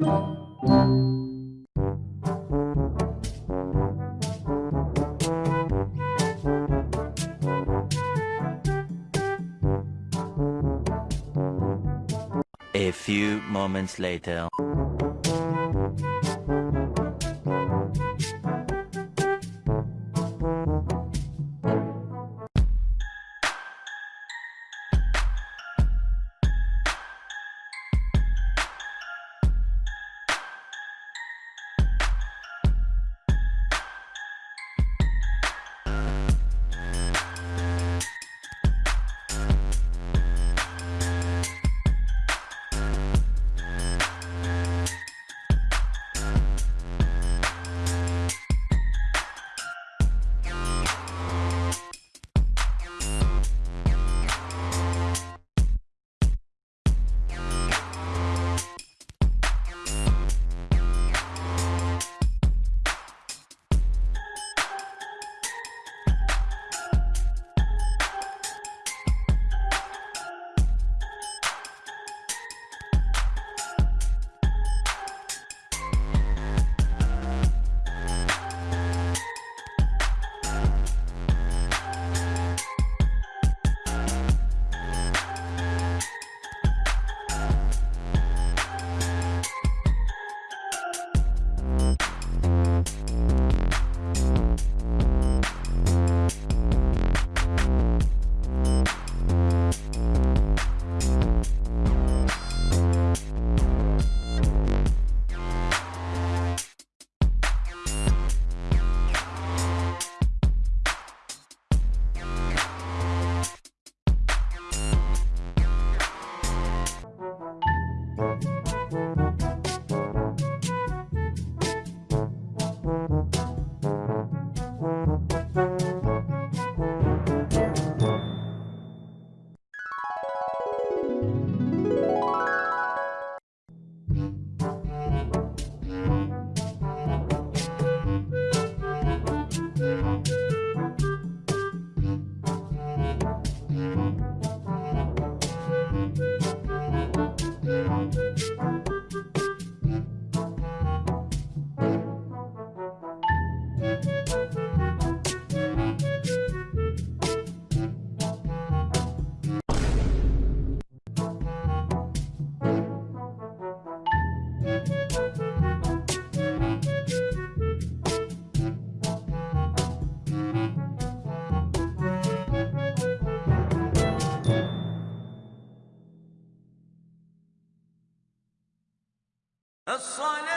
A few moments later. الصلاة